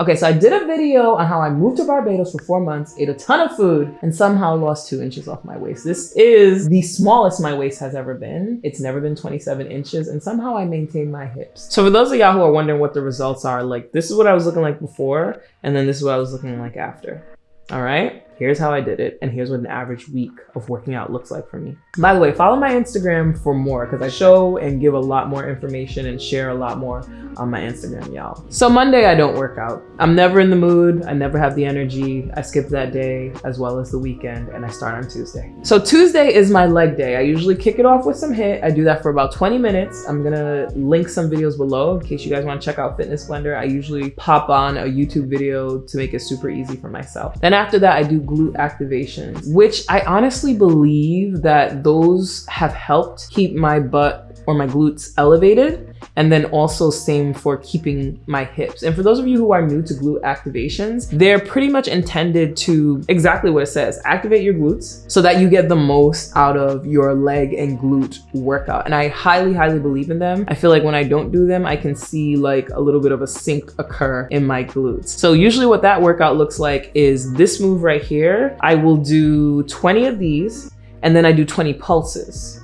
Okay, so I did a video on how I moved to Barbados for four months, ate a ton of food, and somehow lost two inches off my waist. This is the smallest my waist has ever been. It's never been 27 inches, and somehow I maintain my hips. So for those of y'all who are wondering what the results are, like this is what I was looking like before, and then this is what I was looking like after. All right here's how I did it, and here's what an average week of working out looks like for me. By the way, follow my Instagram for more because I show and give a lot more information and share a lot more on my Instagram, y'all. So Monday, I don't work out. I'm never in the mood. I never have the energy. I skip that day as well as the weekend and I start on Tuesday. So Tuesday is my leg day. I usually kick it off with some HIIT. I do that for about 20 minutes. I'm gonna link some videos below in case you guys wanna check out Fitness Blender. I usually pop on a YouTube video to make it super easy for myself. Then after that, I do glute activations, which I honestly believe that those have helped keep my butt or my glutes elevated and then also same for keeping my hips. And for those of you who are new to glute activations, they're pretty much intended to exactly what it says, activate your glutes so that you get the most out of your leg and glute workout. And I highly, highly believe in them. I feel like when I don't do them, I can see like a little bit of a sink occur in my glutes. So usually what that workout looks like is this move right here. I will do 20 of these and then I do 20 pulses.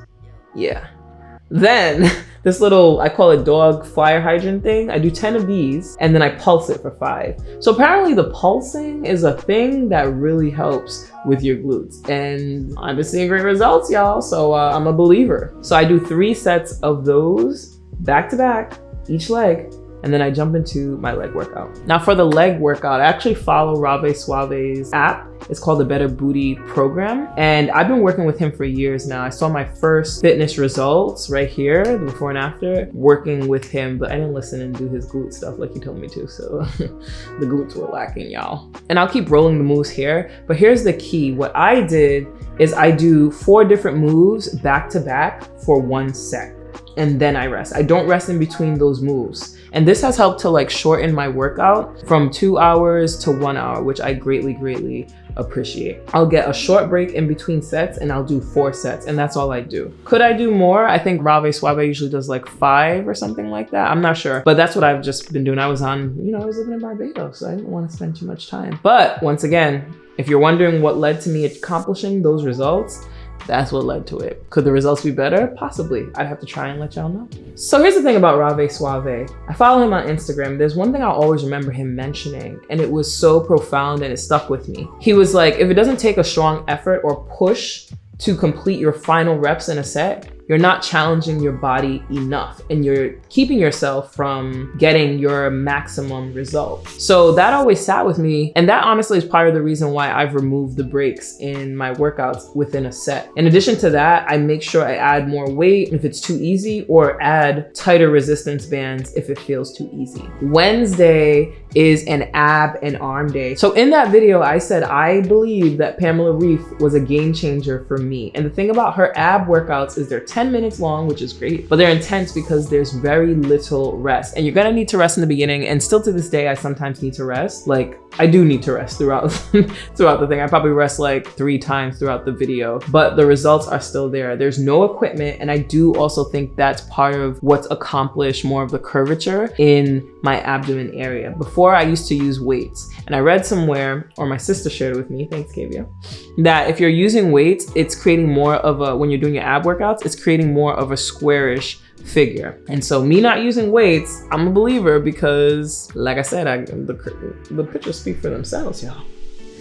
Yeah. Then this little, I call it dog fire hydrant thing. I do 10 of these and then I pulse it for five. So apparently the pulsing is a thing that really helps with your glutes. And I've been seeing great results, y'all. So uh, I'm a believer. So I do three sets of those back to back, each leg, and then I jump into my leg workout. Now for the leg workout, I actually follow Rave Suave's app. It's called the Better Booty Program. And I've been working with him for years now. I saw my first fitness results right here, the before and after, working with him, but I didn't listen and do his glute stuff like he told me to. So the glutes were lacking, y'all. And I'll keep rolling the moves here, but here's the key. What I did is I do four different moves back to back for one set and then I rest. I don't rest in between those moves. And this has helped to like shorten my workout from two hours to one hour, which I greatly, greatly appreciate. I'll get a short break in between sets and I'll do four sets and that's all I do. Could I do more? I think Rave Suave usually does like five or something like that. I'm not sure, but that's what I've just been doing. I was on, you know, I was living in Barbados, so I didn't want to spend too much time. But once again, if you're wondering what led to me accomplishing those results, that's what led to it. Could the results be better? Possibly. I'd have to try and let y'all know. So here's the thing about Rave Suave. I follow him on Instagram. There's one thing I'll always remember him mentioning, and it was so profound and it stuck with me. He was like, if it doesn't take a strong effort or push to complete your final reps in a set, you're not challenging your body enough and you're keeping yourself from getting your maximum result. So that always sat with me. And that honestly is part of the reason why I've removed the breaks in my workouts within a set. In addition to that, I make sure I add more weight if it's too easy or add tighter resistance bands if it feels too easy. Wednesday is an ab and arm day. So in that video, I said I believe that Pamela Reif was a game changer for me. And the thing about her ab workouts is they're 10 10 minutes long, which is great, but they're intense because there's very little rest. And you're gonna need to rest in the beginning. And still to this day, I sometimes need to rest. Like I do need to rest throughout, throughout the thing. I probably rest like three times throughout the video, but the results are still there. There's no equipment. And I do also think that's part of what's accomplished more of the curvature in my abdomen area. Before I used to use weights and I read somewhere, or my sister shared it with me, thanks Kavia, that if you're using weights, it's creating more of a, when you're doing your ab workouts, it's creating more of a squarish figure. And so me not using weights, I'm a believer because like I said, I, the, the pictures speak for themselves, y'all.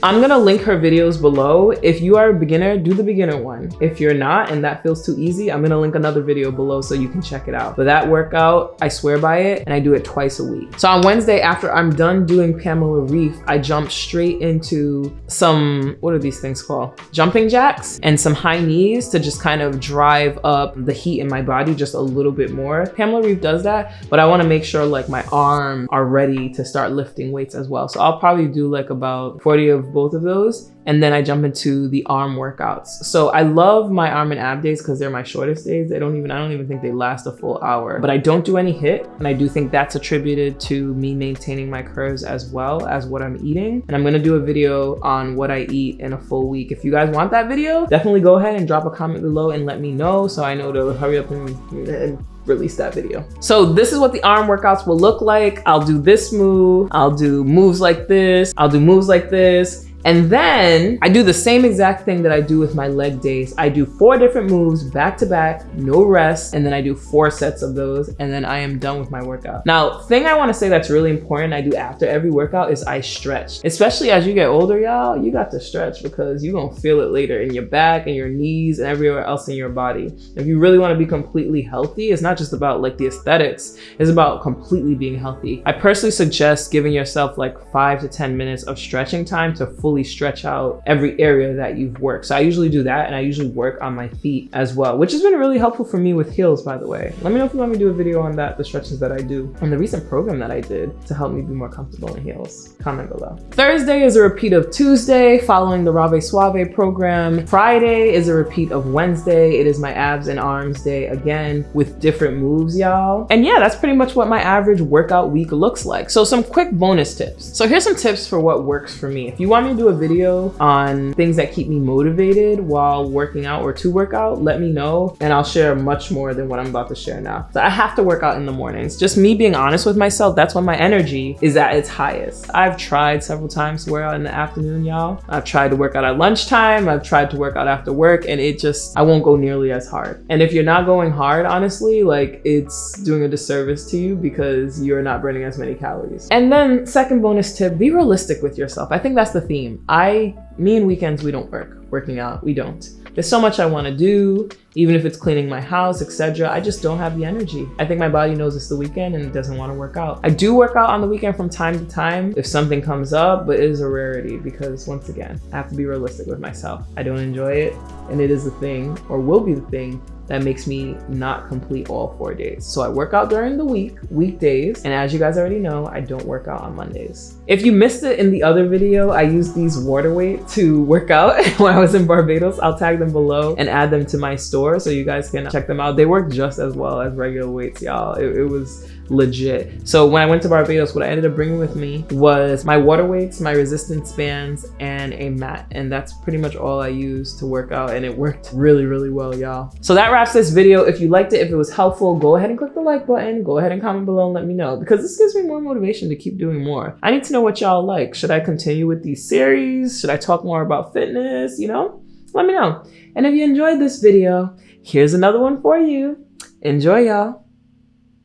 I'm gonna link her videos below. If you are a beginner, do the beginner one. If you're not and that feels too easy, I'm gonna link another video below so you can check it out. But that workout, I swear by it, and I do it twice a week. So on Wednesday, after I'm done doing Pamela Reif, I jump straight into some, what are these things called? Jumping jacks and some high knees to just kind of drive up the heat in my body just a little bit more. Pamela Reif does that, but I wanna make sure like my arms are ready to start lifting weights as well. So I'll probably do like about 40 of both of those. And then I jump into the arm workouts. So I love my arm and ab days because they're my shortest days. They don't even, I don't even think they last a full hour, but I don't do any HIIT. And I do think that's attributed to me maintaining my curves as well as what I'm eating. And I'm gonna do a video on what I eat in a full week. If you guys want that video, definitely go ahead and drop a comment below and let me know so I know to hurry up and, and release that video. So this is what the arm workouts will look like. I'll do this move. I'll do moves like this. I'll do moves like this. And then I do the same exact thing that I do with my leg days. I do four different moves back to back, no rest, and then I do four sets of those, and then I am done with my workout. Now, thing I wanna say that's really important I do after every workout is I stretch. Especially as you get older, y'all, you got to stretch because you're gonna feel it later in your back and your knees and everywhere else in your body. If you really wanna be completely healthy, it's not just about like the aesthetics, it's about completely being healthy. I personally suggest giving yourself like five to 10 minutes of stretching time to fully fully stretch out every area that you've worked. So I usually do that and I usually work on my feet as well, which has been really helpful for me with heels, by the way. Let me know if you want me to do a video on that, the stretches that I do, and the recent program that I did to help me be more comfortable in heels. Comment below. Thursday is a repeat of Tuesday following the Rave Suave program. Friday is a repeat of Wednesday. It is my abs and arms day again with different moves, y'all. And yeah, that's pretty much what my average workout week looks like. So some quick bonus tips. So here's some tips for what works for me. If you want me to do a video on things that keep me motivated while working out or to work out, let me know and I'll share much more than what I'm about to share now. So I have to work out in the mornings. Just me being honest with myself, that's when my energy is at its highest. I've tried several times to work out in the afternoon, y'all. I've tried to work out at lunchtime. I've tried to work out after work and it just, I won't go nearly as hard. And if you're not going hard, honestly, like it's doing a disservice to you because you're not burning as many calories. And then second bonus tip, be realistic with yourself. I think that's the theme. I, me and weekends, we don't work. Working out, we don't. There's so much I want to do, even if it's cleaning my house, etc. I just don't have the energy. I think my body knows it's the weekend and it doesn't want to work out. I do work out on the weekend from time to time if something comes up, but it is a rarity because once again, I have to be realistic with myself. I don't enjoy it and it is a thing or will be the thing that makes me not complete all four days. So I work out during the week, weekdays, and as you guys already know, I don't work out on Mondays. If you missed it in the other video, I used these water weights to work out when I was in Barbados. I'll tag them below and add them to my store so you guys can check them out. They work just as well as regular weights, y'all. It, it was legit. So when I went to Barbados, what I ended up bringing with me was my water weights, my resistance bands, and a mat. And that's pretty much all I used to work out and it worked really, really well, y'all. So that wraps this video. If you liked it, if it was helpful, go ahead and click the like button. Go ahead and comment below and let me know because this gives me more motivation to keep doing more. I need to know what y'all like. Should I continue with these series? Should I talk more about fitness? You know, let me know. And if you enjoyed this video, here's another one for you. Enjoy, y'all.